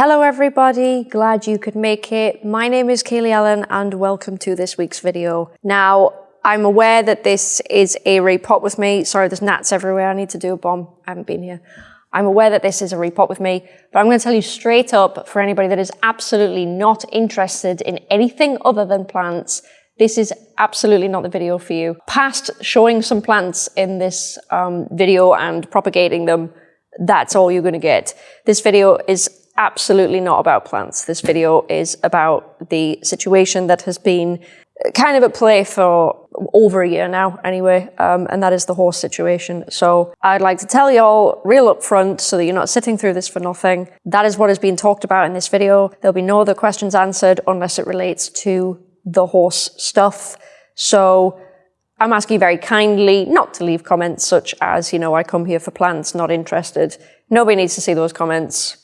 Hello everybody, glad you could make it. My name is Kaylee Ellen and welcome to this week's video. Now, I'm aware that this is a repot with me. Sorry, there's gnats everywhere. I need to do a bomb. I haven't been here. I'm aware that this is a repot with me, but I'm going to tell you straight up for anybody that is absolutely not interested in anything other than plants, this is absolutely not the video for you. Past showing some plants in this um, video and propagating them, that's all you're going to get. This video is absolutely not about plants. This video is about the situation that has been kind of at play for over a year now anyway, um, and that is the horse situation. So I'd like to tell y'all real upfront so that you're not sitting through this for nothing. That is what has been talked about in this video. There'll be no other questions answered unless it relates to the horse stuff. So I'm asking you very kindly not to leave comments such as, you know, I come here for plants, not interested. Nobody needs to see those comments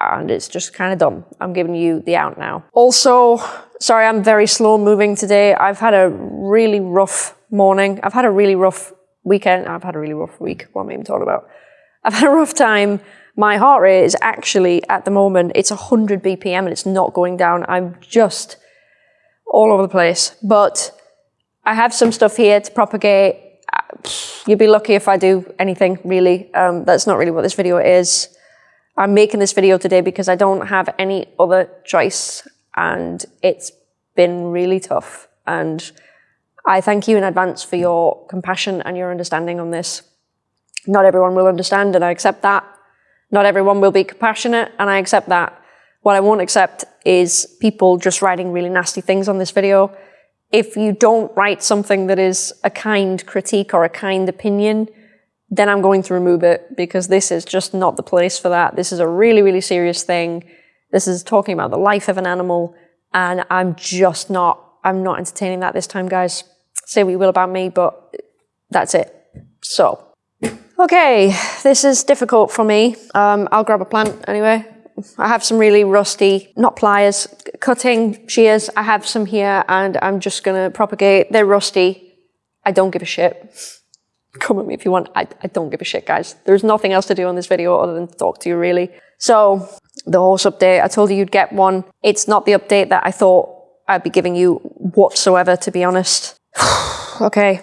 and it's just kind of dumb. I'm giving you the out now. Also, sorry, I'm very slow moving today. I've had a really rough morning. I've had a really rough weekend. I've had a really rough week. What am I even talking about? I've had a rough time. My heart rate is actually, at the moment, it's 100 BPM and it's not going down. I'm just all over the place. But I have some stuff here to propagate. You'd be lucky if I do anything, really. Um, that's not really what this video is. I'm making this video today because I don't have any other choice and it's been really tough. And I thank you in advance for your compassion and your understanding on this. Not everyone will understand and I accept that. Not everyone will be compassionate and I accept that. What I won't accept is people just writing really nasty things on this video. If you don't write something that is a kind critique or a kind opinion, then I'm going to remove it because this is just not the place for that. This is a really, really serious thing. This is talking about the life of an animal and I'm just not, I'm not entertaining that this time, guys. Say what you will about me, but that's it. So, okay, this is difficult for me. Um, I'll grab a plant anyway. I have some really rusty, not pliers, cutting shears. I have some here and I'm just gonna propagate. They're rusty. I don't give a shit come at me if you want. I, I don't give a shit, guys. There's nothing else to do on this video other than talk to you, really. So, the horse update, I told you you'd get one. It's not the update that I thought I'd be giving you whatsoever, to be honest. okay.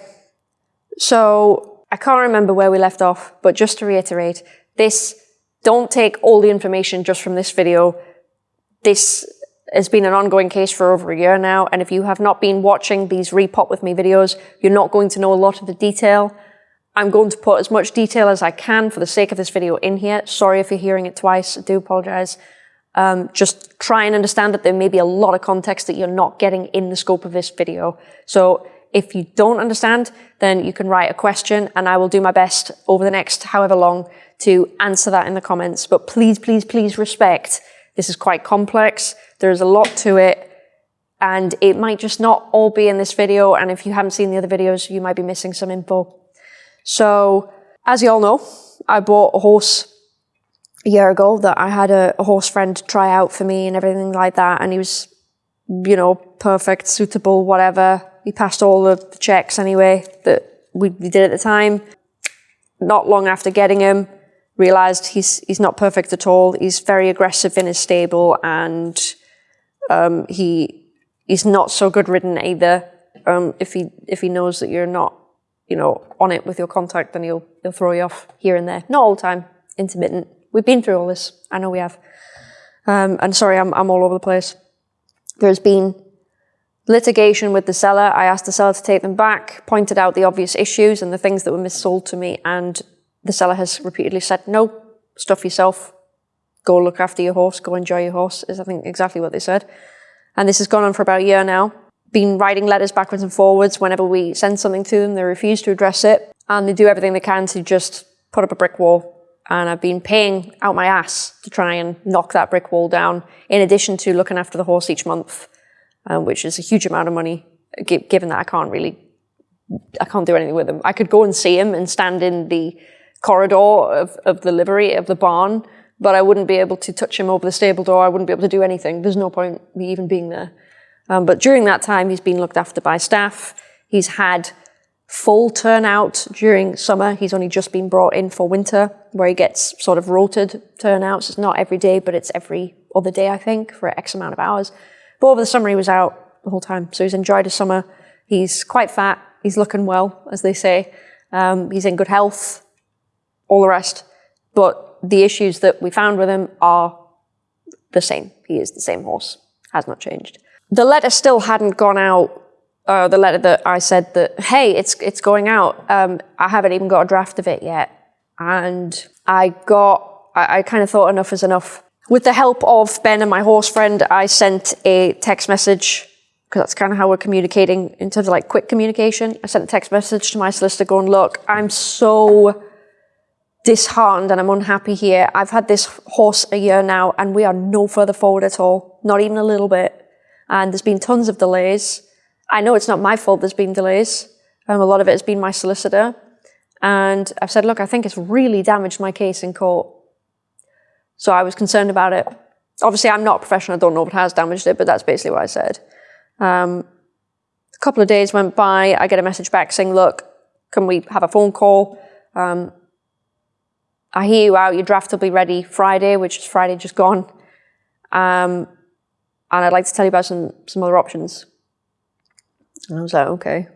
So, I can't remember where we left off, but just to reiterate, this, don't take all the information just from this video. This has been an ongoing case for over a year now, and if you have not been watching these repot with me videos, you're not going to know a lot of the detail. I'm going to put as much detail as I can for the sake of this video in here. Sorry if you're hearing it twice, I do apologize. Um, just try and understand that there may be a lot of context that you're not getting in the scope of this video. So if you don't understand, then you can write a question and I will do my best over the next however long to answer that in the comments. But please, please, please respect. This is quite complex. There's a lot to it and it might just not all be in this video. And if you haven't seen the other videos, you might be missing some info. So, as you all know, I bought a horse a year ago that I had a, a, horse friend try out for me and everything like that. And he was, you know, perfect, suitable, whatever. He passed all the checks anyway that we, we did at the time. Not long after getting him, realized he's, he's not perfect at all. He's very aggressive in his stable and um, he, he's not so good ridden either. Um, if he, if he knows that you're not you know, on it with your contact, then he'll, he'll throw you off here and there. Not all the time, intermittent. We've been through all this. I know we have. Um, and sorry, I'm, I'm all over the place. There's been litigation with the seller. I asked the seller to take them back, pointed out the obvious issues and the things that were missold to me. And the seller has repeatedly said, no, stuff yourself. Go look after your horse. Go enjoy your horse is I think exactly what they said. And this has gone on for about a year now been writing letters backwards and forwards. Whenever we send something to them, they refuse to address it. And they do everything they can to just put up a brick wall. And I've been paying out my ass to try and knock that brick wall down, in addition to looking after the horse each month, uh, which is a huge amount of money, given that I can't really, I can't do anything with him. I could go and see him and stand in the corridor of, of the livery of the barn, but I wouldn't be able to touch him over the stable door. I wouldn't be able to do anything. There's no point me even being there. Um, but during that time, he's been looked after by staff. He's had full turnout during summer. He's only just been brought in for winter, where he gets sort of rotated turnouts. It's not every day, but it's every other day, I think, for X amount of hours. But over the summer, he was out the whole time. So he's enjoyed his summer. He's quite fat. He's looking well, as they say. Um, he's in good health, all the rest. But the issues that we found with him are the same. He is the same horse, has not changed. The letter still hadn't gone out. Uh, the letter that I said that, hey, it's it's going out. Um, I haven't even got a draft of it yet, and I got. I, I kind of thought enough is enough. With the help of Ben and my horse friend, I sent a text message because that's kind of how we're communicating in terms of like quick communication. I sent a text message to my solicitor going, look, I'm so disheartened and I'm unhappy here. I've had this horse a year now and we are no further forward at all, not even a little bit. And there's been tons of delays. I know it's not my fault there's been delays. Um, a lot of it has been my solicitor. And I've said, look, I think it's really damaged my case in court. So I was concerned about it. Obviously, I'm not a professional. I don't know it has damaged it, but that's basically what I said. Um, a couple of days went by. I get a message back saying, look, can we have a phone call? Um, I hear you out. Your draft will be ready Friday, which is Friday just gone. Um, and I'd like to tell you about some, some other options. And I was like, okay.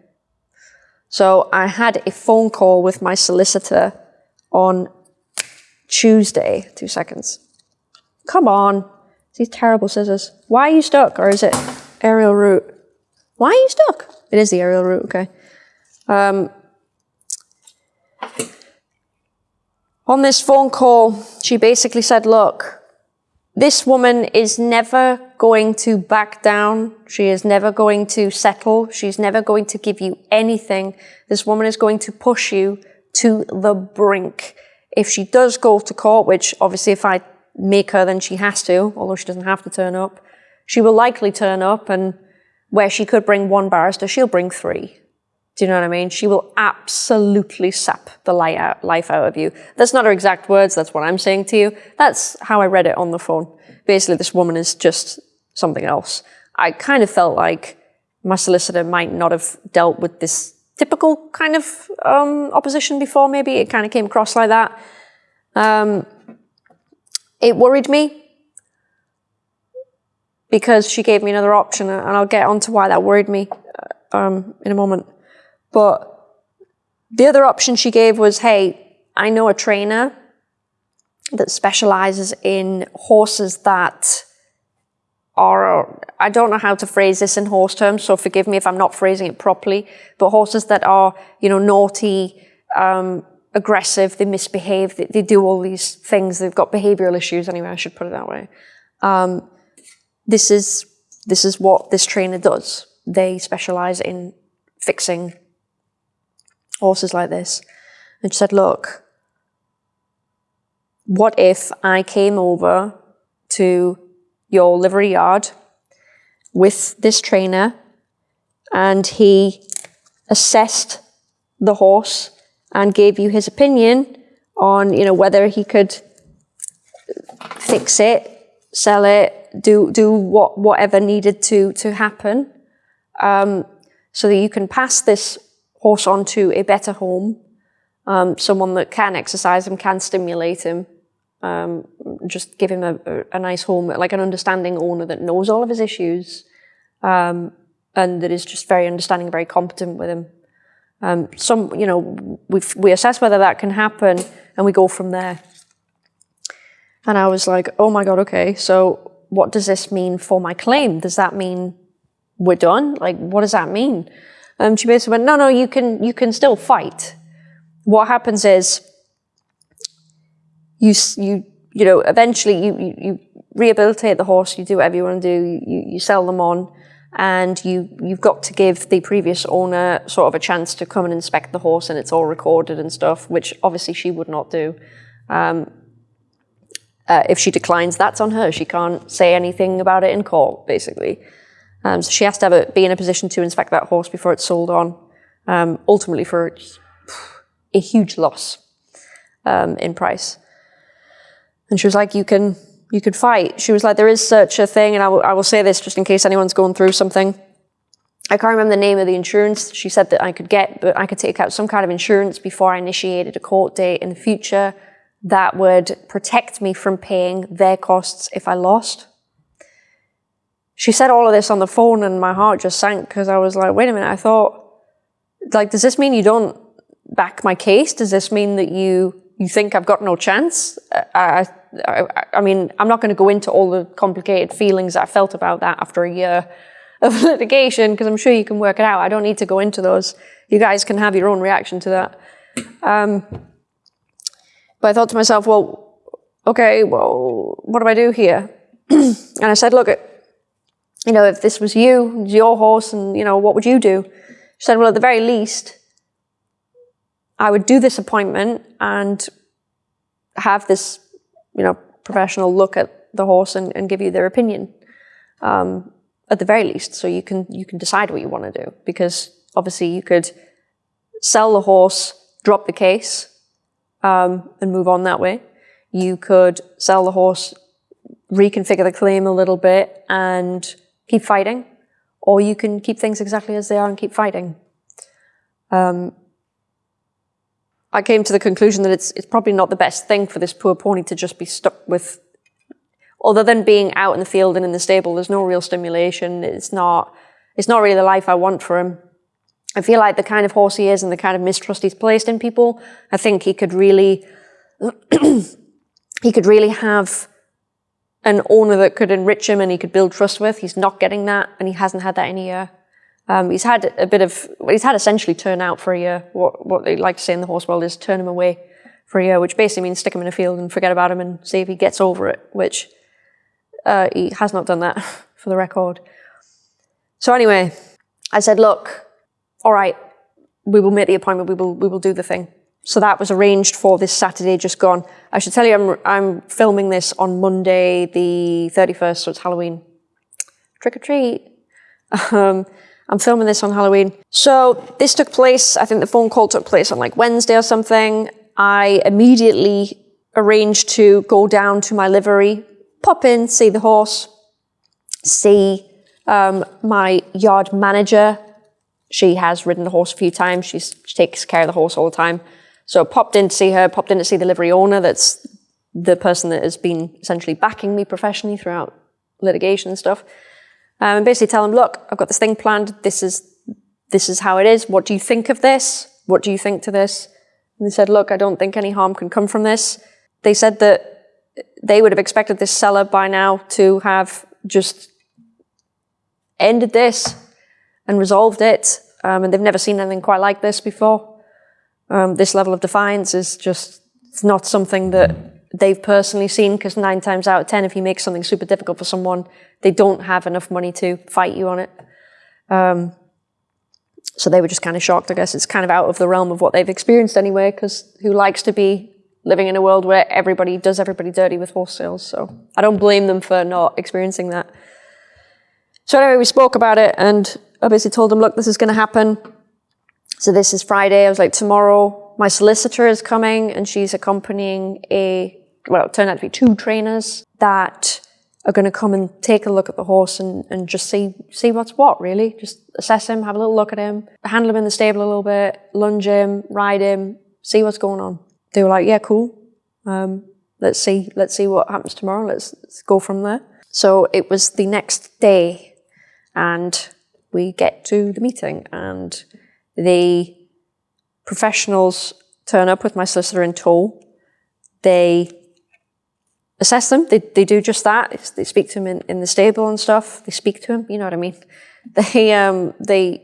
So I had a phone call with my solicitor on Tuesday. Two seconds. Come on. These terrible scissors. Why are you stuck? Or is it aerial root? Why are you stuck? It is the aerial root, okay. Um, On this phone call, she basically said, look, this woman is never going to back down. She is never going to settle. She's never going to give you anything. This woman is going to push you to the brink. If she does go to court, which obviously if I make her, then she has to, although she doesn't have to turn up, she will likely turn up and where she could bring one barrister, she'll bring three. Do you know what I mean? She will absolutely sap the life out of you. That's not her exact words. That's what I'm saying to you. That's how I read it on the phone. Basically, this woman is just something else. I kind of felt like my solicitor might not have dealt with this typical kind of um, opposition before, maybe. It kind of came across like that. Um, it worried me because she gave me another option, and I'll get onto why that worried me uh, um, in a moment. But the other option she gave was, hey, I know a trainer that specializes in horses that are, I don't know how to phrase this in horse terms, so forgive me if I'm not phrasing it properly, but horses that are, you know, naughty, um, aggressive, they misbehave, they, they, do all these things, they've got behavioral issues anyway, I should put it that way. Um, this is, this is what this trainer does. They specialize in fixing horses like this. And she said, look, what if I came over to your livery yard with this trainer and he assessed the horse and gave you his opinion on, you know, whether he could fix it, sell it, do do what whatever needed to to happen, um, so that you can pass this horse onto a better home, um, someone that can exercise him, can stimulate him, um, just give him a, a, nice home, like an understanding owner that knows all of his issues um, and that is just very understanding, very competent with him. Um, some, you know, we we assess whether that can happen and we go from there. And I was like, oh my God, okay, so what does this mean for my claim? Does that mean we're done? Like, what does that mean? Um, she basically went, no, no, you can, you can still fight. What happens is you, you, you know, eventually you, you, you rehabilitate the horse, you do whatever you want to do, you, you sell them on, and you, you've got to give the previous owner sort of a chance to come and inspect the horse and it's all recorded and stuff, which obviously she would not do. Um, uh, if she declines, that's on her. She can't say anything about it in court, basically. Um, so she has to have a, be in a position to inspect that horse before it's sold on, um, ultimately for a huge loss um, in price. And she was like, you can, you could fight. She was like, there is such a thing, and I, I will say this just in case anyone's going through something. I can't remember the name of the insurance she said that I could get, but I could take out some kind of insurance before I initiated a court date in the future that would protect me from paying their costs if I lost. She said all of this on the phone and my heart just sank because I was like, wait a minute, I thought, like, does this mean you don't back my case? Does this mean that you you think I've got no chance? I, I, I mean, I'm not going to go into all the complicated feelings I felt about that after a year of litigation because I'm sure you can work it out. I don't need to go into those. You guys can have your own reaction to that. Um, but I thought to myself, well, okay, well, what do I do here? and I said, look, you know, if this was you, your horse, and, you know, what would you do? She said, well, at the very least, I would do this appointment and have this, you know, professional look at the horse and, and give you their opinion. Um, at the very least, so you can you can decide what you want to do. Because obviously you could sell the horse, drop the case, um, and move on that way. You could sell the horse, reconfigure the claim a little bit, and keep fighting, or you can keep things exactly as they are and keep fighting. Um, I came to the conclusion that it's, it's probably not the best thing for this poor pony to just be stuck with, other than being out in the field and in the stable, there's no real stimulation. It's not, it's not really the life I want for him. I feel like the kind of horse he is and the kind of mistrust he's placed in people, I think he could really, he could really have an owner that could enrich him and he could build trust with. He's not getting that and he hasn't had that in a year. Um, he's had a bit of, he's had essentially turn out for a year. What, what they like to say in the horse world is turn him away for a year, which basically means stick him in a field and forget about him and see if he gets over it, which uh, he has not done that for the record. So anyway, I said, look, all right, we will make the appointment, we will, we will do the thing. So that was arranged for this Saturday just gone. I should tell you, I'm, I'm filming this on Monday, the 31st, so it's Halloween. Trick or treat. Um, I'm filming this on Halloween. So this took place, I think the phone call took place on like Wednesday or something. I immediately arranged to go down to my livery, pop in, see the horse, see um, my yard manager. She has ridden the horse a few times. She's, she takes care of the horse all the time. So I popped in to see her, popped in to see the livery owner. That's the person that has been essentially backing me professionally throughout litigation and stuff. Um, and basically tell them, look, I've got this thing planned. This is, this is how it is. What do you think of this? What do you think to this? And they said, look, I don't think any harm can come from this. They said that they would have expected this seller by now to have just ended this and resolved it. Um, and they've never seen anything quite like this before. Um, this level of defiance is just it's not something that they've personally seen because nine times out of ten, if you make something super difficult for someone, they don't have enough money to fight you on it. Um, so they were just kind of shocked. I guess it's kind of out of the realm of what they've experienced anyway, because who likes to be living in a world where everybody does everybody dirty with horse sales? So I don't blame them for not experiencing that. So anyway, we spoke about it and I basically told them, look, this is going to happen. So this is Friday. I was like, tomorrow my solicitor is coming and she's accompanying a, well, it turned out to be two trainers that are going to come and take a look at the horse and, and just see see what's what really. Just assess him have a little look at him handle him in the stable a little bit lunge him ride him see what's going on. They were like yeah cool. Um, let's see let's see what happens tomorrow. Let's, let's go from there. So it was the next day and we get to the meeting and the professionals turn up with my solicitor in tow they assess them. They, they do just that. They speak to him in, in the stable and stuff. They speak to him, you know what I mean? They, um, they,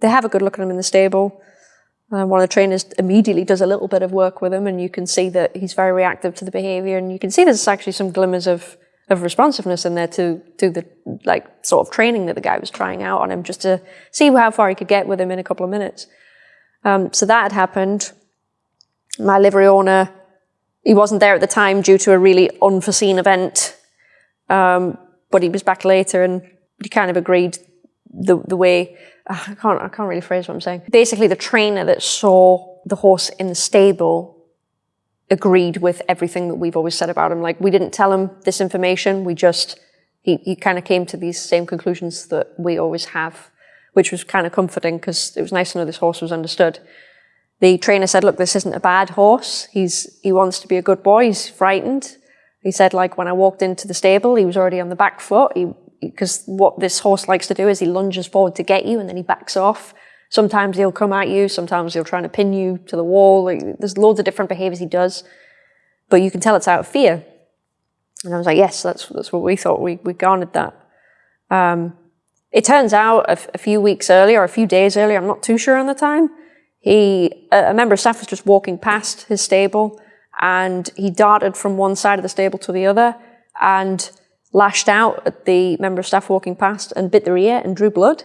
they have a good look at him in the stable. Um, one of the trainers immediately does a little bit of work with him and you can see that he's very reactive to the behavior and you can see there's actually some glimmers of, of responsiveness in there to, to the like sort of training that the guy was trying out on him just to see how far he could get with him in a couple of minutes. Um, so that had happened. My livery owner he wasn't there at the time due to a really unforeseen event, um, but he was back later and he kind of agreed the, the way, uh, I can't, I can't really phrase what I'm saying. Basically, the trainer that saw the horse in the stable agreed with everything that we've always said about him. Like, we didn't tell him this information, we just, he, he kind of came to these same conclusions that we always have, which was kind of comforting because it was nice to know this horse was understood. the trainer said, look, this isn't a bad horse. He's, he wants to be a good boy. He's frightened. He said, like, when I walked into the stable, he was already on the back foot. He, Because what this horse likes to do is he lunges forward to get you and then he backs off. Sometimes he'll come at you. Sometimes he'll try to pin you to the wall. Like, there's loads of different behaviors he does. But you can tell it's out of fear. And I was like, yes, that's, that's what we thought. We, we garnered that. Um, it turns out a, a few weeks earlier, a few days earlier, I'm not too sure on the time, he, a member of staff was just walking past his stable and he darted from one side of the stable to the other and lashed out at the member of staff walking past and bit their ear and drew blood.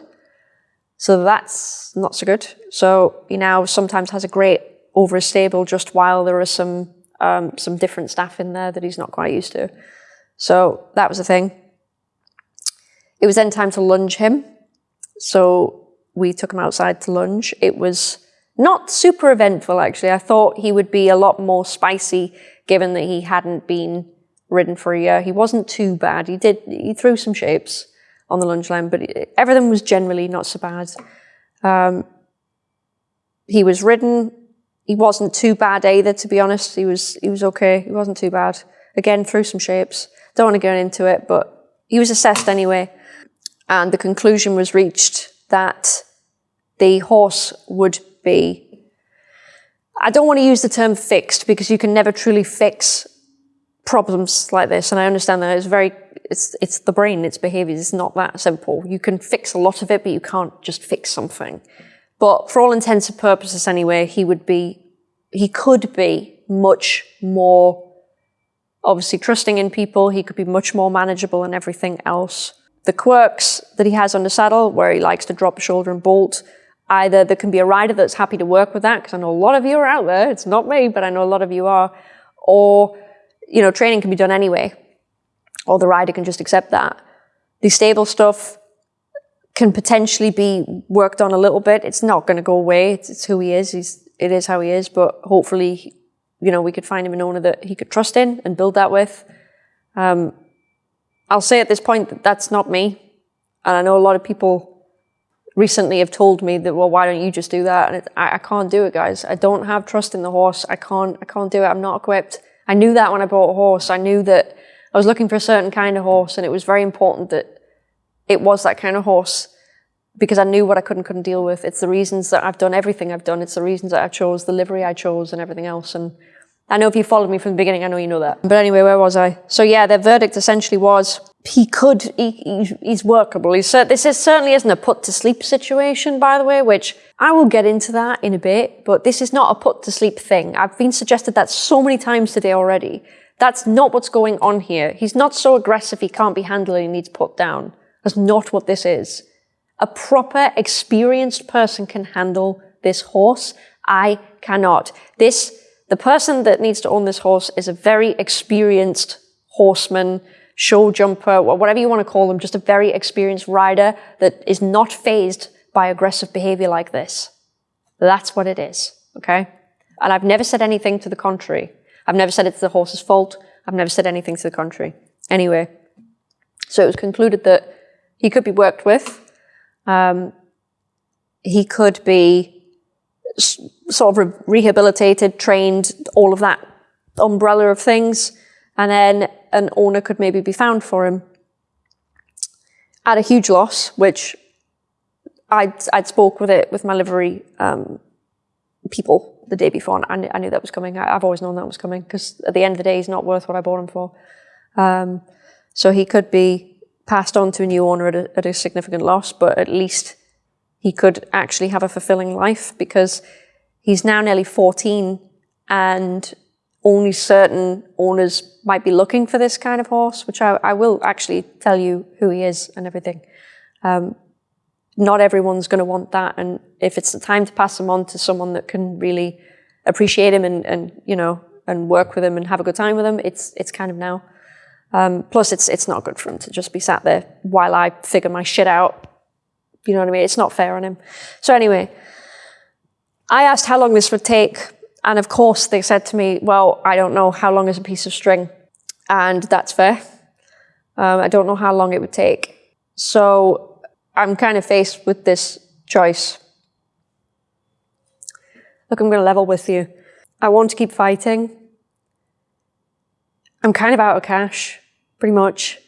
So that's not so good. So he now sometimes has a grate over his stable just while there are some um, some different staff in there that he's not quite used to. So that was the thing. It was then time to lunge him. So we took him outside to lunge. It was not super eventful, actually. I thought he would be a lot more spicy, given that he hadn't been ridden for a year. He wasn't too bad. He did, he threw some shapes on the lunge line, but everything was generally not so bad. Um, he was ridden. He wasn't too bad either, to be honest. He was, he was okay. He wasn't too bad. Again, threw some shapes. Don't want to go into it, but he was assessed anyway. And the conclusion was reached that the horse would be I don't want to use the term fixed because you can never truly fix problems like this. And I understand that it's very, it's, it's the brain, it's behaviors. It's not that simple. You can fix a lot of it, but you can't just fix something. But for all intents and purposes anyway, he would be, he could be much more obviously trusting in people. He could be much more manageable and everything else. The quirks that he has on the saddle, where he likes to drop a shoulder and bolt, Either there can be a rider that's happy to work with that, because I know a lot of you are out there. It's not me, but I know a lot of you are. Or, you know, training can be done anyway. Or the rider can just accept that. The stable stuff can potentially be worked on a little bit. It's not going to go away. It's, it's, who he is. He's, it is how he is. But hopefully, you know, we could find him an owner that he could trust in and build that with. Um, I'll say at this point that that's not me. And I know a lot of people recently have told me that, well, why don't you just do that? And it, I, I, can't do it, guys. I don't have trust in the horse. I can't, I can't do it. I'm not equipped. I knew that when I bought a horse. I knew that I was looking for a certain kind of horse and it was very important that it was that kind of horse because I knew what I could and couldn't deal with. It's the reasons that I've done everything I've done. It's the reasons that I chose, the livery I chose and everything else. And I know if you followed me from the beginning, I know you know that. But anyway, where was I? So yeah, their verdict essentially was he could, he, he, he's workable. He's, this is, certainly isn't a put to sleep situation, by the way, which I will get into that in a bit, but this is not a put to sleep thing. I've been suggested that so many times today already. That's not what's going on here. He's not so aggressive he can't be handled and he needs put down. That's not what this is. A proper, experienced person can handle this horse. I cannot. This the person that needs to own this horse is a very experienced horseman, show jumper, whatever you want to call them, just a very experienced rider that is not fazed by aggressive behavior like this. That's what it is, okay? And I've never said anything to the contrary. I've never said it's the horse's fault. I've never said anything to the contrary. Anyway, so it was concluded that he could be worked with. Um, he could be sort of rehabilitated, trained, all of that umbrella of things. And then an owner could maybe be found for him at a huge loss, which I'd, I'd spoke with it with my livery um, people the day before, and I knew, I knew that was coming. I, have always known that was coming because at the end of the day, he's not worth what I bought him for. Um, so he could be passed on to a new owner at a, at a significant loss, but at least he could actually have a fulfilling life because he's now nearly 14 and only certain owners might be looking for this kind of horse, which I, I will actually tell you who he is and everything. Um, not everyone's going to want that. And if it's the time to pass them on to someone that can really appreciate him and, and you know, and work with him and have a good time with him, it's, it's kind of now. Um, plus, it's, it's not good for him to just be sat there while I figure my shit out you know what I mean? It's not fair on him. So anyway, I asked how long this would take. And of course, they said to me, well, I don't know how long is a piece of string. And that's fair. Um, I don't know how long it would take. So I'm kind of faced with this choice. look, I'm going to level with you. I want to keep fighting. I'm kind of out of cash, pretty much.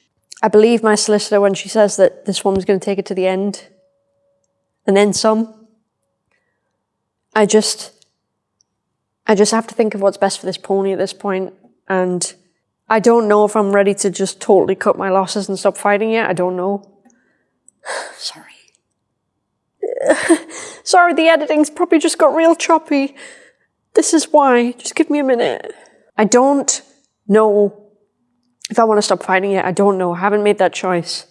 I believe my solicitor when she says that this woman's going to take it to the end and then some. I just, I just have to think of what's best for this pony at this point, and I don't know if I'm ready to just totally cut my losses and stop fighting yet. I don't know. Sorry. Sorry, the editing's probably just got real choppy. This is why. Just give me a minute. I don't know if I want to stop fighting yet. I don't know. I haven't made that choice.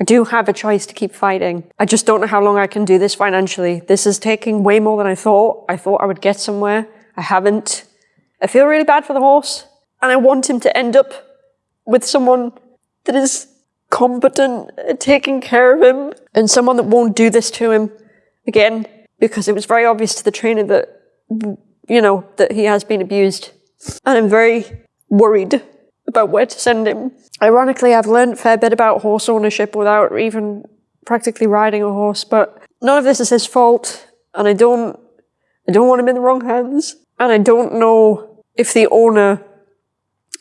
I do have a choice to keep fighting. I just don't know how long I can do this financially. This is taking way more than I thought. I thought I would get somewhere. I haven't. I feel really bad for the horse. And I want him to end up with someone that is competent at taking care of him and someone that won't do this to him again because it was very obvious to the trainer that, you know, that he has been abused. And I'm very worried about where to send him. Ironically, I've learned a fair bit about horse ownership without even practically riding a horse, but none of this is his fault, and I don't, I don't want him in the wrong hands, and I don't know if the owner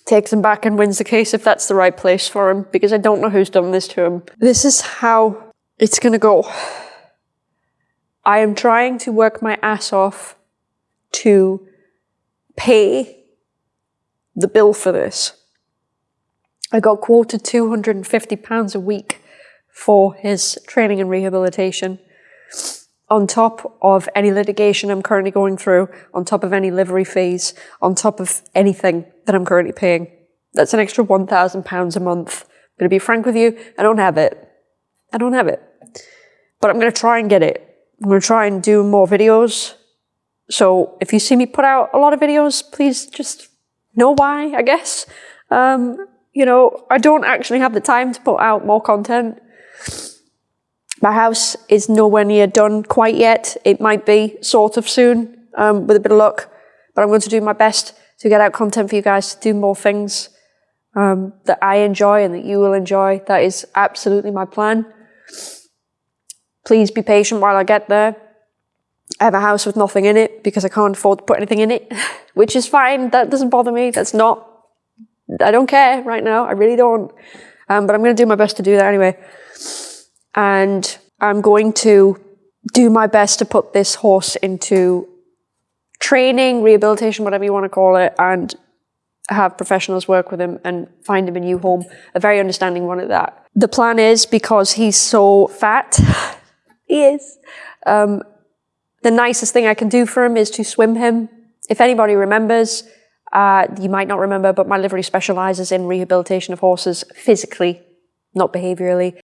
takes him back and wins the case if that's the right place for him, because I don't know who's done this to him. This is how it's gonna go. I am trying to work my ass off to pay the bill for this. I got quoted £250 a week for his training and rehabilitation, on top of any litigation I'm currently going through, on top of any livery fees, on top of anything that I'm currently paying. That's an extra £1,000 a month. I'm going to be frank with you, I don't have it. I don't have it. But I'm going to try and get it. I'm going to try and do more videos. So if you see me put out a lot of videos, please just know why, I guess. Um, you know, I don't actually have the time to put out more content. My house is nowhere near done quite yet. It might be sort of soon, um, with a bit of luck. But I'm going to do my best to get out content for you guys, to do more things um, that I enjoy and that you will enjoy. That is absolutely my plan. Please be patient while I get there. I have a house with nothing in it because I can't afford to put anything in it, which is fine. That doesn't bother me. That's not I don't care right now. I really don't. Um, but I'm going to do my best to do that anyway. And I'm going to do my best to put this horse into training, rehabilitation, whatever you want to call it, and have professionals work with him and find him a new home, a very understanding one at that. The plan is because he's so fat, he is, um, the nicest thing I can do for him is to swim him. If anybody remembers, uh, you might not remember, but my livery specialises in rehabilitation of horses physically, not behaviourally.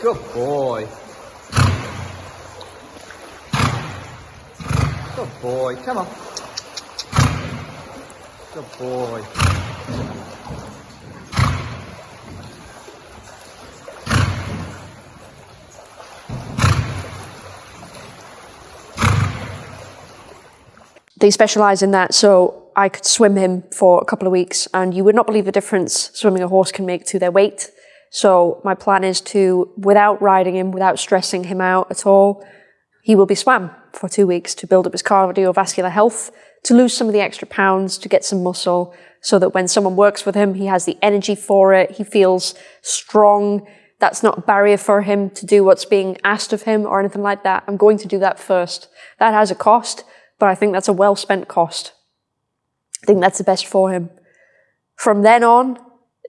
Good boy. Boy. Come on. Good boy. they specialize in that. So I could swim him for a couple of weeks and you would not believe the difference swimming a horse can make to their weight. So my plan is to, without riding him, without stressing him out at all, he will be swam for two weeks to build up his cardiovascular health, to lose some of the extra pounds, to get some muscle, so that when someone works with him, he has the energy for it, he feels strong. That's not a barrier for him to do what's being asked of him or anything like that. I'm going to do that first. That has a cost, but I think that's a well spent cost. I think that's the best for him. From then on,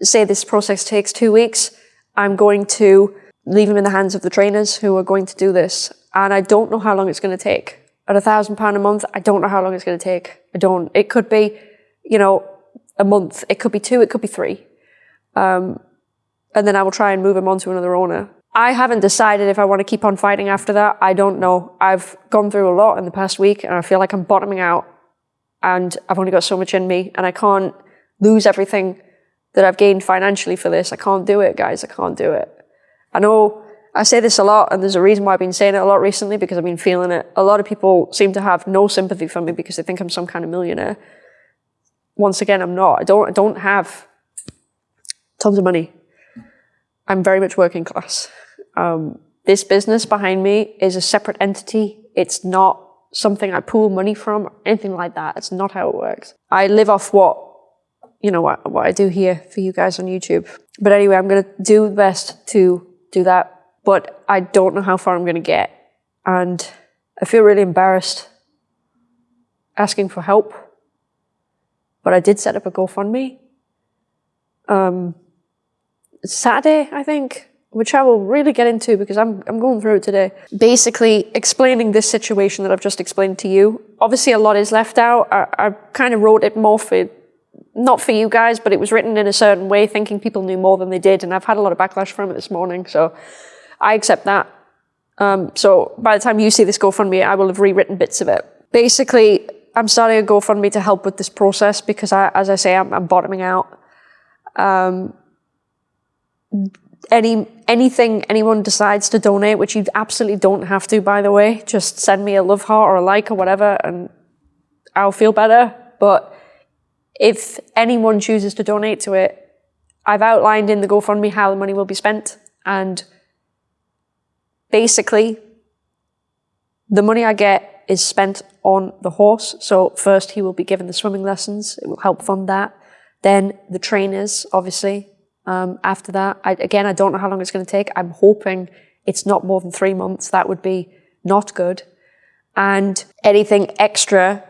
say this process takes two weeks, I'm going to leave him in the hands of the trainers who are going to do this. And I don't know how long it's going to take. At a thousand pound a month, I don't know how long it's going to take. I don't. It could be, you know, a month. It could be two. It could be three. Um, and then I will try and move him on to another owner. I haven't decided if I want to keep on fighting after that. I don't know. I've gone through a lot in the past week and I feel like I'm bottoming out and I've only got so much in me and I can't lose everything that I've gained financially for this. I can't do it, guys. I can't do it. I know I say this a lot and there's a reason why I've been saying it a lot recently because I've been feeling it. A lot of people seem to have no sympathy for me because they think I'm some kind of millionaire. Once again, I'm not. I don't, I don't have tons of money. I'm very much working class. Um, this business behind me is a separate entity. It's not something I pool money from, or anything like that. It's not how it works. I live off what, you know, what, what I do here for you guys on YouTube. But anyway, I'm going to do the best to do that. But I don't know how far I'm going to get. And I feel really embarrassed asking for help. But I did set up a GoFundMe. Um, Saturday, I think which I will really get into because I'm, I'm going through it today. Basically, explaining this situation that I've just explained to you. Obviously, a lot is left out. I, I kind of wrote it more for, not for you guys, but it was written in a certain way, thinking people knew more than they did. And I've had a lot of backlash from it this morning. So I accept that. Um, so by the time you see this GoFundMe, I will have rewritten bits of it. Basically, I'm starting a GoFundMe to help with this process because, I, as I say, I'm, I'm bottoming out. Um, any anything anyone decides to donate, which you absolutely don't have to, by the way, just send me a love heart or a like or whatever, and I'll feel better. But if anyone chooses to donate to it, I've outlined in the GoFundMe how the money will be spent, and basically, the money I get is spent on the horse. So first, he will be given the swimming lessons; it will help fund that. Then the trainers, obviously, um, after that. I, again, I don't know how long it's going to take. I'm hoping it's not more than three months. That would be not good. And anything extra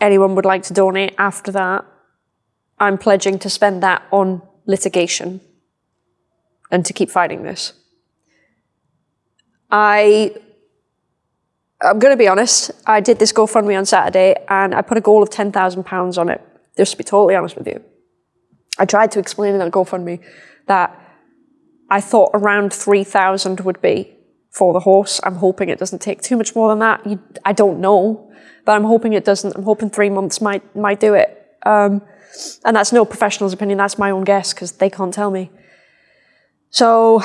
anyone would like to donate after that, I'm pledging to spend that on litigation and to keep fighting this. I, I'm going to be honest, I did this GoFundMe on Saturday and I put a goal of £10,000 on it, just to be totally honest with you. I tried to explain in that GoFundMe that I thought around 3,000 would be for the horse. I'm hoping it doesn't take too much more than that. You, I don't know, but I'm hoping it doesn't. I'm hoping three months might, might do it. Um, and that's no professional's opinion. That's my own guess because they can't tell me. So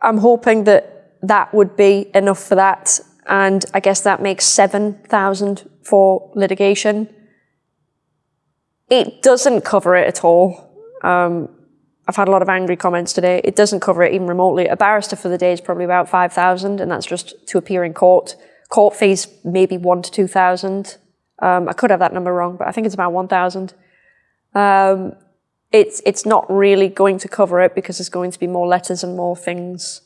I'm hoping that that would be enough for that. And I guess that makes 7,000 for litigation. It doesn't cover it at all. Um, I've had a lot of angry comments today. It doesn't cover it even remotely. A barrister for the day is probably about 5,000 and that's just to appear in court. Court fees maybe one to 2,000. Um, I could have that number wrong, but I think it's about 1,000. Um, it's, it's not really going to cover it because there's going to be more letters and more things.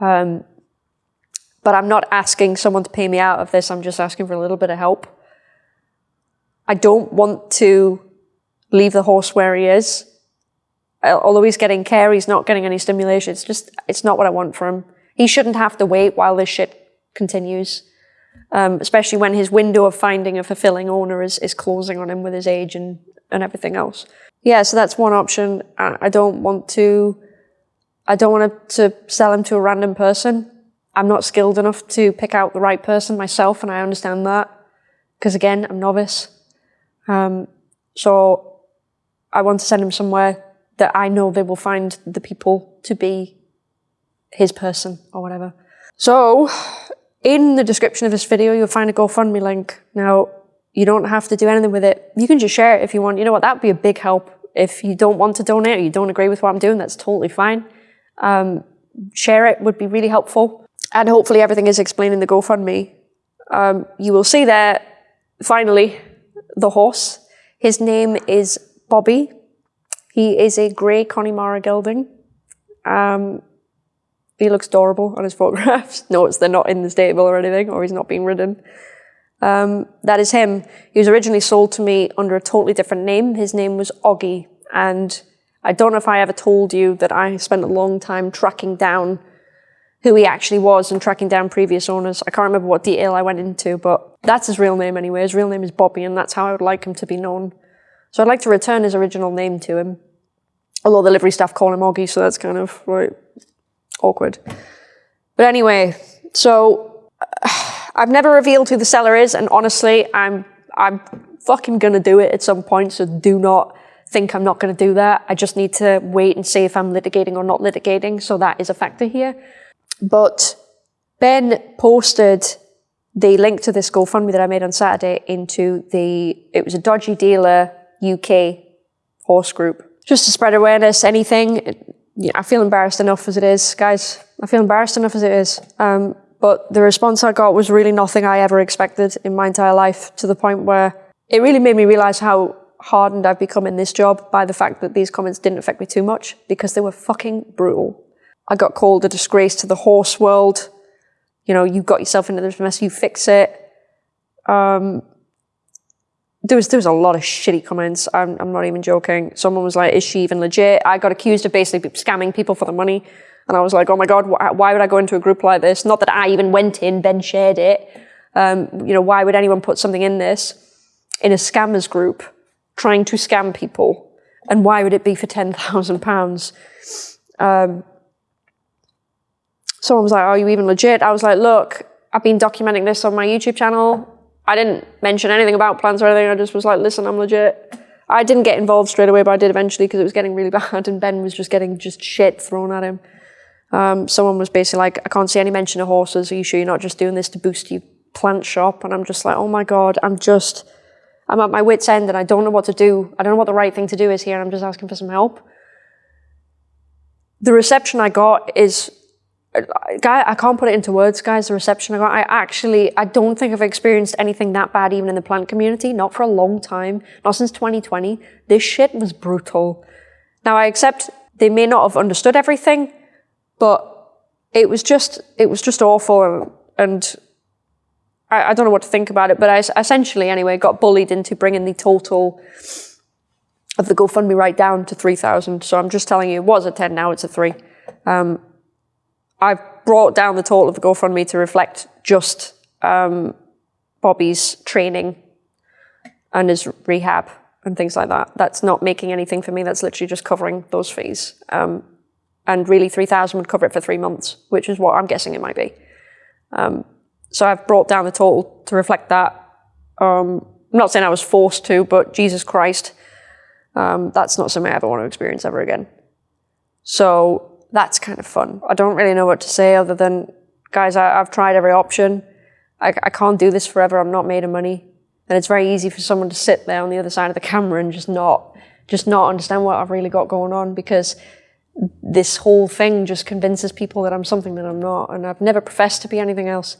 Um, but I'm not asking someone to pay me out of this. I'm just asking for a little bit of help. I don't want to leave the horse where he is. Although he's getting care, he's not getting any stimulation. It's just, it's not what I want for him. He shouldn't have to wait while this shit continues. Um, especially when his window of finding a fulfilling owner is, is closing on him with his age and, and everything else. Yeah, so that's one option. I don't want to, I don't want to sell him to a random person. I'm not skilled enough to pick out the right person myself, and I understand that. Because again, I'm novice. Um, so I want to send him somewhere that I know they will find the people to be his person or whatever. So, in the description of this video, you'll find a GoFundMe link. Now, you don't have to do anything with it. You can just share it if you want. You know what? That would be a big help. If you don't want to donate or you don't agree with what I'm doing, that's totally fine. Um, share it would be really helpful. And hopefully everything is explained in the GoFundMe. Um, you will see there, finally, the horse. His name is Bobby. He is a grey Connemara gelding. Um, he looks adorable on his photographs. Notice they're not in the stable or anything, or he's not being ridden. Um, that is him. He was originally sold to me under a totally different name. His name was Oggy, and I don't know if I ever told you that I spent a long time tracking down who he actually was and tracking down previous owners. I can't remember what detail I went into, but that's his real name anyway. His real name is Bobby, and that's how I would like him to be known. So I'd like to return his original name to him. Although the livery staff call him Oggy, so that's kind of like awkward. But anyway, so I've never revealed who the seller is, and honestly, I'm I'm fucking gonna do it at some point. So do not think I'm not gonna do that. I just need to wait and see if I'm litigating or not litigating. So that is a factor here. But Ben posted the link to this GoFundMe that I made on Saturday into the. It was a dodgy dealer UK horse group. Just to spread awareness, anything. Yeah, I feel embarrassed enough as it is, guys. I feel embarrassed enough as it is. Um, But the response I got was really nothing I ever expected in my entire life to the point where it really made me realize how hardened I've become in this job by the fact that these comments didn't affect me too much because they were fucking brutal. I got called a disgrace to the horse world. You know, you got yourself into this mess, you fix it. Um, there was there was a lot of shitty comments. I'm I'm not even joking. Someone was like, "Is she even legit?" I got accused of basically scamming people for the money, and I was like, "Oh my god, wh why would I go into a group like this?" Not that I even went in. Ben shared it. Um, you know, why would anyone put something in this in a scammers group trying to scam people? And why would it be for ten thousand um, pounds? Someone was like, "Are you even legit?" I was like, "Look, I've been documenting this on my YouTube channel. I didn't mention anything about plants or anything. I just was like, listen, I'm legit. I didn't get involved straight away, but I did eventually because it was getting really bad and Ben was just getting just shit thrown at him. Um, someone was basically like, I can't see any mention of horses. Are you sure you're not just doing this to boost your plant shop? And I'm just like, oh my God, I'm just, I'm at my wit's end and I don't know what to do. I don't know what the right thing to do is here. I'm just asking for some help. The reception I got is guy, I can't put it into words, guys. The reception I got, I actually, I don't think I've experienced anything that bad even in the plant community, not for a long time, not since 2020. This shit was brutal. Now I accept they may not have understood everything, but it was just, it was just awful, and I, I don't know what to think about it. But I essentially, anyway, got bullied into bringing the total of the GoFundMe right down to 3,000. So I'm just telling you, it was a 10, now it's a 3. Um, I've brought down the total of the GoFundMe to reflect just um, Bobby's training and his rehab and things like that. That's not making anything for me. That's literally just covering those fees. Um, and really 3000 would cover it for three months, which is what I'm guessing it might be. Um, so I've brought down the total to reflect that. Um, I'm not saying I was forced to, but Jesus Christ, um, that's not something I ever want to experience ever again. So that's kind of fun. I don't really know what to say other than, guys, I, have tried every option. I, I can't do this forever. I'm not made of money. And it's very easy for someone to sit there on the other side of the camera and just not, just not understand what I've really got going on because this whole thing just convinces people that I'm something that I'm not. And I've never professed to be anything else.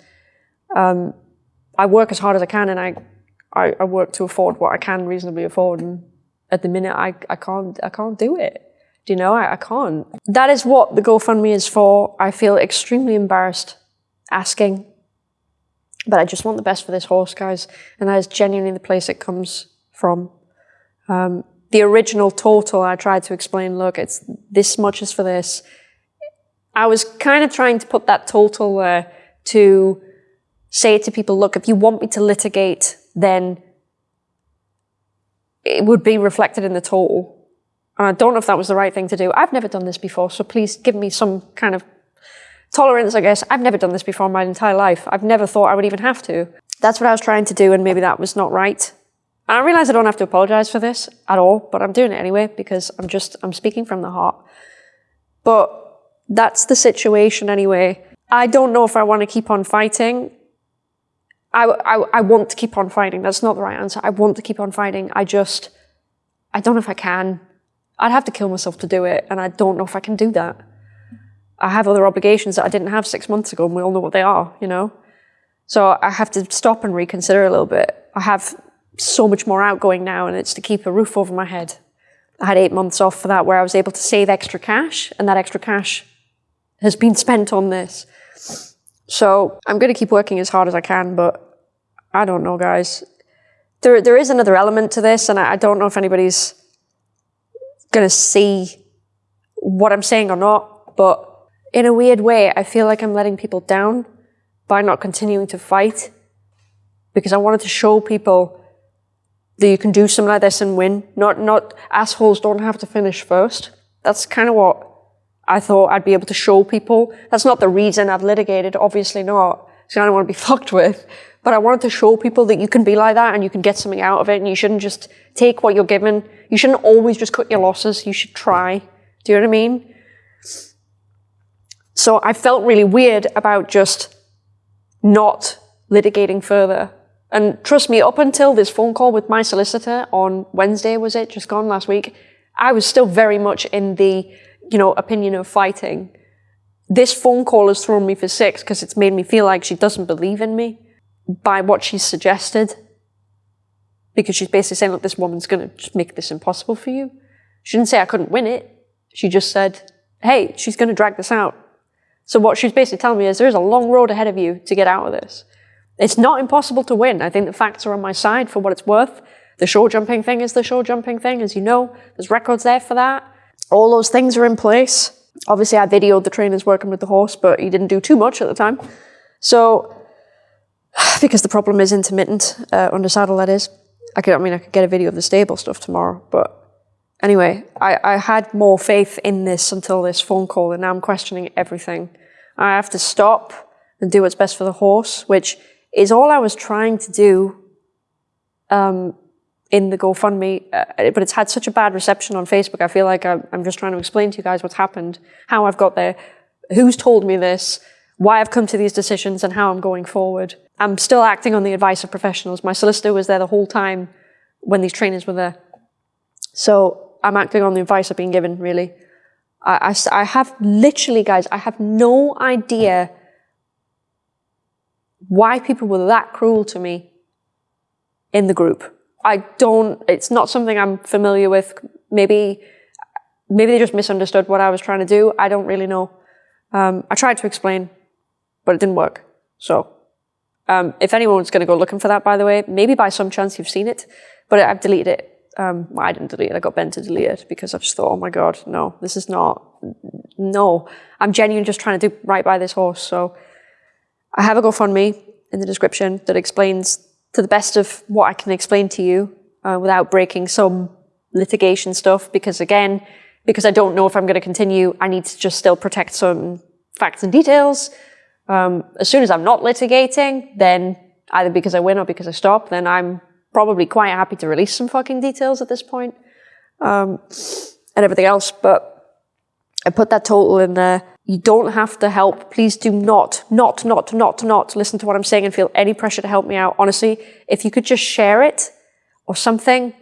Um, I work as hard as I can and I, I, I work to afford what I can reasonably afford. And at the minute, I, I can't, I can't do it. Do you know? I, I can't. That is what the GoFundMe is for. I feel extremely embarrassed asking, but I just want the best for this horse, guys. And that is genuinely the place it comes from. Um, the original total, I tried to explain, look, it's this much is for this. I was kind of trying to put that total there to say to people, look, if you want me to litigate, then it would be reflected in the total. I don't know if that was the right thing to do. I've never done this before, so please give me some kind of tolerance, I guess. I've never done this before in my entire life. I've never thought I would even have to. That's what I was trying to do, and maybe that was not right. And I realize I don't have to apologize for this at all, but I'm doing it anyway because I'm just, I'm speaking from the heart. But that's the situation anyway. I don't know if I want to keep on fighting. I, I, I want to keep on fighting. That's not the right answer. I want to keep on fighting. I just, I don't know if I can. I'd have to kill myself to do it, and I don't know if I can do that. I have other obligations that I didn't have six months ago, and we all know what they are, you know? So I have to stop and reconsider a little bit. I have so much more outgoing now, and it's to keep a roof over my head. I had eight months off for that where I was able to save extra cash, and that extra cash has been spent on this. So I'm going to keep working as hard as I can, but I don't know, guys. There, there is another element to this, and I, I don't know if anybody's going to see what I'm saying or not, but in a weird way, I feel like I'm letting people down by not continuing to fight because I wanted to show people that you can do something like this and win. Not, not assholes don't have to finish first. That's kind of what I thought I'd be able to show people. That's not the reason I've litigated, obviously not. So I don't want to be fucked with. But I wanted to show people that you can be like that and you can get something out of it and you shouldn't just take what you're given. You shouldn't always just cut your losses. You should try. Do you know what I mean? So I felt really weird about just not litigating further. And trust me, up until this phone call with my solicitor on Wednesday, was it? Just gone last week. I was still very much in the, you know, opinion of fighting this phone call has thrown me for six because it's made me feel like she doesn't believe in me by what she's suggested. Because she's basically saying, look, this woman's going to make this impossible for you. She didn't say I couldn't win it. She just said, hey, she's going to drag this out. So what she's basically telling me is there's a long road ahead of you to get out of this. It's not impossible to win. I think the facts are on my side for what it's worth. The show jumping thing is the show jumping thing, as you know. There's records there for that. All those things are in place. Obviously, I videoed the trainers working with the horse, but he didn't do too much at the time. So, because the problem is intermittent, uh, under saddle, that is. I could, I mean, I could get a video of the stable stuff tomorrow, but anyway, I, I had more faith in this until this phone call, and now I'm questioning everything. I have to stop and do what's best for the horse, which is all I was trying to do um, in the GoFundMe, uh, but it's had such a bad reception on Facebook. I feel like I'm, I'm just trying to explain to you guys what's happened, how I've got there, who's told me this, why I've come to these decisions, and how I'm going forward. I'm still acting on the advice of professionals. My solicitor was there the whole time when these trainers were there. So I'm acting on the advice I've been given, really. I, I, I have literally, guys, I have no idea why people were that cruel to me in the group. I don't, it's not something I'm familiar with. Maybe, maybe they just misunderstood what I was trying to do. I don't really know. Um, I tried to explain, but it didn't work. So, um, if anyone's going to go looking for that, by the way, maybe by some chance you've seen it, but I've deleted it. Um, well, I didn't delete it. I got Ben to delete it because I just thought, oh my God, no, this is not, no. I'm genuinely just trying to do right by this horse. So I have a GoFundMe in the description that explains to the best of what I can explain to you uh, without breaking some litigation stuff because again, because I don't know if I'm going to continue, I need to just still protect some facts and details. Um, as soon as I'm not litigating, then either because I win or because I stop, then I'm probably quite happy to release some fucking details at this point, um, and everything else. But I put that total in there. You don't have to help. Please do not, not, not, not, not listen to what I'm saying and feel any pressure to help me out. Honestly, if you could just share it or something,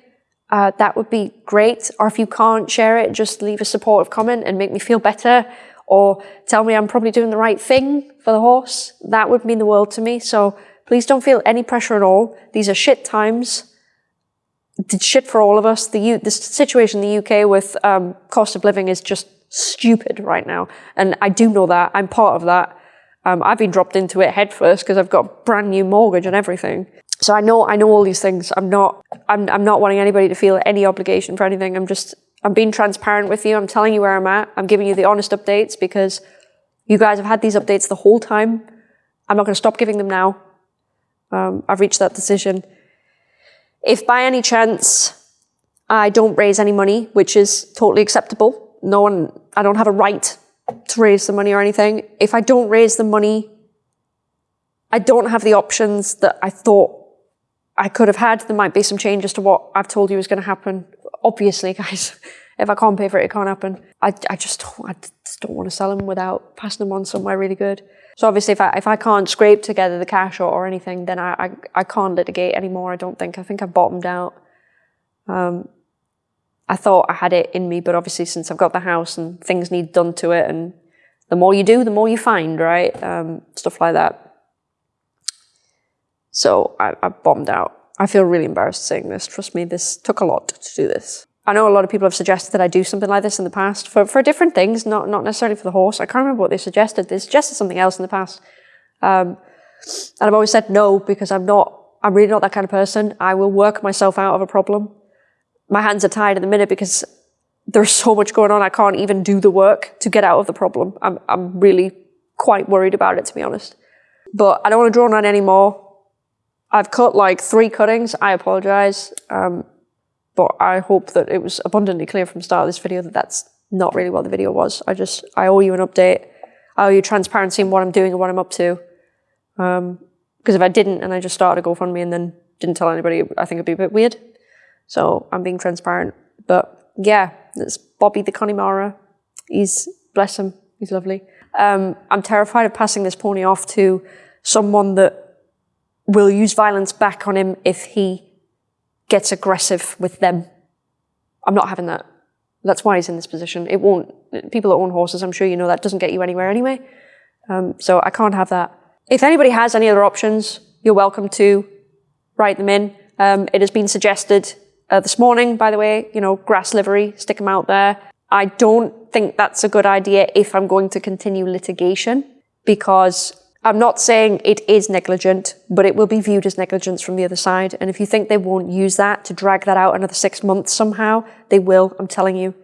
uh, that would be great. Or if you can't share it, just leave a supportive comment and make me feel better or tell me I'm probably doing the right thing for the horse. That would mean the world to me. So please don't feel any pressure at all. These are shit times. It's shit for all of us. The, U the situation in the UK with um, cost of living is just stupid right now. And I do know that. I'm part of that. Um, I've been dropped into it headfirst because I've got a brand new mortgage and everything. So I know I know all these things. I'm not I'm I'm not wanting anybody to feel any obligation for anything. I'm just I'm being transparent with you. I'm telling you where I'm at. I'm giving you the honest updates because you guys have had these updates the whole time. I'm not going to stop giving them now. Um, I've reached that decision. If by any chance I don't raise any money, which is totally acceptable, no one, I don't have a right to raise the money or anything. If I don't raise the money, I don't have the options that I thought I could have had. There might be some changes to what I've told you is going to happen. Obviously, guys, if I can't pay for it, it can't happen. I, I just don't, I just don't want to sell them without passing them on somewhere really good. So obviously, if I, if I can't scrape together the cash or, or anything, then I, I, I can't litigate anymore. I don't think. I think I've bottomed out. Um, I thought I had it in me, but obviously since I've got the house and things need done to it, and the more you do, the more you find, right? Um, stuff like that. So I, I bombed out. I feel really embarrassed saying this. Trust me, this took a lot to do this. I know a lot of people have suggested that I do something like this in the past for, for different things, not, not necessarily for the horse. I can't remember what they suggested. They suggested something else in the past. Um, and I've always said no because I'm not, I'm really not that kind of person. I will work myself out of a problem my hands are tied at the minute because there's so much going on. I can't even do the work to get out of the problem. I'm, I'm really quite worried about it, to be honest. But I don't want to draw on anymore. I've cut like three cuttings. I apologize. Um, but I hope that it was abundantly clear from the start of this video that that's not really what the video was. I just, I owe you an update. I owe you transparency in what I'm doing and what I'm up to. Um, because if I didn't and I just started a GoFundMe and then didn't tell anybody, I think it'd be a bit weird. So I'm being transparent. But yeah, it's Bobby the Connemara. He's, bless him, he's lovely. Um, I'm terrified of passing this pony off to someone that will use violence back on him if he gets aggressive with them. I'm not having that. That's why he's in this position. It won't, people that own horses, I'm sure you know that doesn't get you anywhere anyway. Um, so I can't have that. If anybody has any other options, you're welcome to write them in. Um, it has been suggested uh, this morning, by the way, you know, grass livery, stick them out there. I don't think that's a good idea if I'm going to continue litigation because I'm not saying it is negligent, but it will be viewed as negligence from the other side. And if you think they won't use that to drag that out another six months somehow, they will, I'm telling you.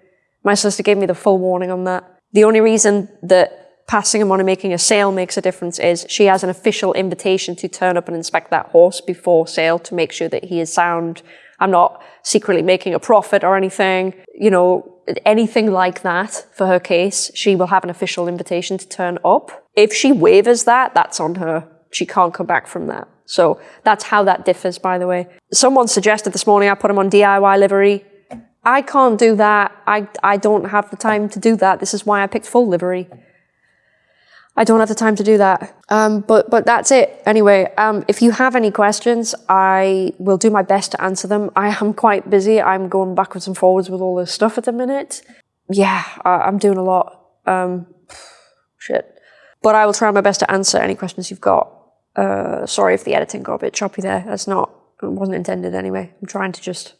My solicitor gave me the full warning on that. The only reason that passing him on and making a sale makes a difference is she has an official invitation to turn up and inspect that horse before sale to make sure that he is sound. I'm not secretly making a profit or anything, you know, anything like that for her case. She will have an official invitation to turn up. If she wavers that, that's on her. She can't come back from that. So that's how that differs, by the way. Someone suggested this morning I put him on DIY livery. I can't do that. I, I don't have the time to do that. This is why I picked full livery. I don't have the time to do that. Um, but but that's it. Anyway, um, if you have any questions, I will do my best to answer them. I am quite busy. I'm going backwards and forwards with all this stuff at the minute. Yeah, I, am doing a lot. Um, shit. But I will try my best to answer any questions you've got. Uh, sorry if the editing got a bit choppy there. That's not, it wasn't intended anyway. I'm trying to just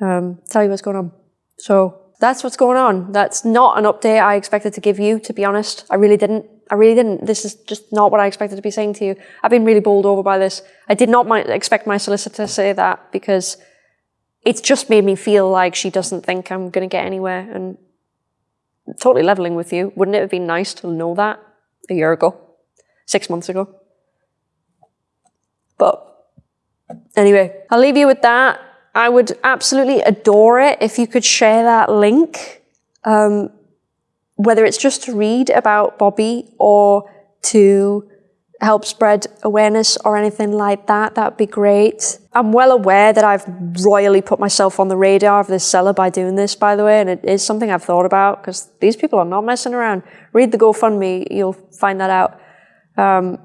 um, tell you what's going on. So that's what's going on. That's not an update I expected to give you, to be honest. I really didn't. I really didn't. This is just not what I expected to be saying to you. I've been really bowled over by this. I did not expect my solicitor to say that because it's just made me feel like she doesn't think I'm going to get anywhere. And totally leveling with you, wouldn't it have been nice to know that a year ago, six months ago? But anyway, I'll leave you with that. I would absolutely adore it if you could share that link, um, whether it's just to read about Bobby or to help spread awareness or anything like that, that'd be great. I'm well aware that I've royally put myself on the radar of this seller by doing this, by the way, and it is something I've thought about because these people are not messing around. Read the GoFundMe, you'll find that out. Um,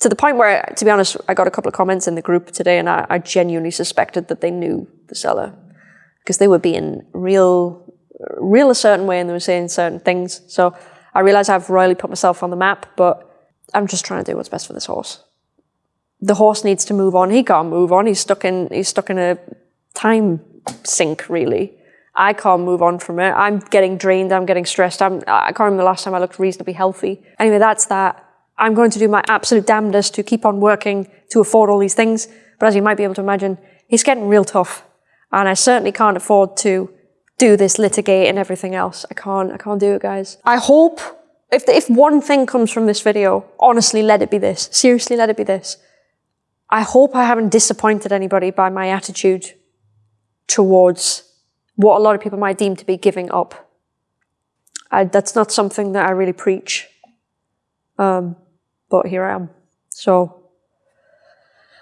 to the point where, to be honest, I got a couple of comments in the group today and I, I genuinely suspected that they knew the seller because they were being real, real a certain way and they were saying certain things. So I realize I've royally put myself on the map, but I'm just trying to do what's best for this horse. The horse needs to move on. He can't move on. He's stuck in, he's stuck in a time sink, really. I can't move on from it. I'm getting drained. I'm getting stressed. I'm, I can't remember the last time I looked reasonably healthy. Anyway, that's that. I'm going to do my absolute damnedest to keep on working to afford all these things. But as you might be able to imagine, it's getting real tough. And I certainly can't afford to do this litigate and everything else. I can't, I can't do it, guys. I hope if, if one thing comes from this video, honestly, let it be this. Seriously, let it be this. I hope I haven't disappointed anybody by my attitude towards what a lot of people might deem to be giving up. I, that's not something that I really preach. Um, but here I am. So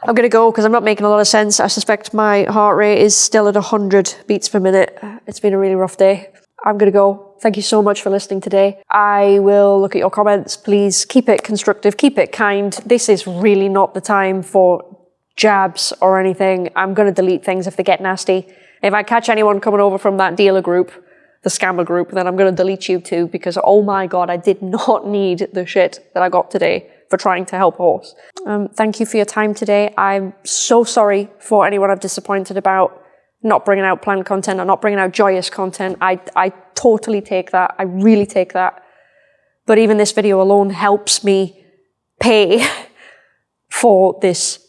I'm going to go because I'm not making a lot of sense. I suspect my heart rate is still at 100 beats per minute. It's been a really rough day. I'm going to go. Thank you so much for listening today. I will look at your comments. Please keep it constructive, keep it kind. This is really not the time for jabs or anything. I'm going to delete things if they get nasty. If I catch anyone coming over from that dealer group, the scammer group, then I'm going to delete you too because oh my god, I did not need the shit that I got today for trying to help a horse. Um, thank you for your time today. I'm so sorry for anyone I've disappointed about not bringing out planned content or not bringing out joyous content. I, I totally take that. I really take that. But even this video alone helps me pay for this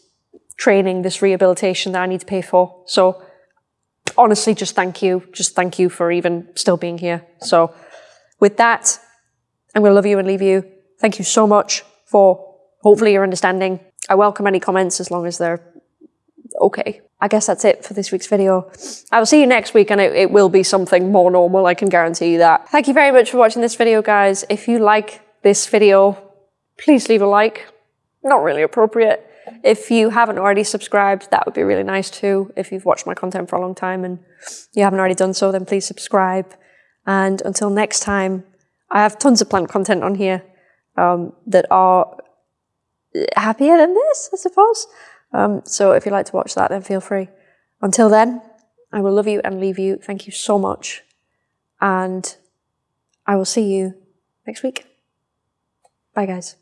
training, this rehabilitation that I need to pay for. So honestly, just thank you. Just thank you for even still being here. So with that, I'm going to love you and leave you. Thank you so much for hopefully your understanding. I welcome any comments as long as they're okay. I guess that's it for this week's video. I will see you next week and it, it, will be something more normal, I can guarantee you that. Thank you very much for watching this video, guys. If you like this video, please leave a like. Not really appropriate. If you haven't already subscribed, that would be really nice too. If you've watched my content for a long time and you haven't already done so, then please subscribe. And until next time, I have tons of plant content on here um, that are happier than this, I suppose. Um, so if you'd like to watch that, then feel free. Until then, I will love you and leave you. Thank you so much. And I will see you next week. Bye, guys.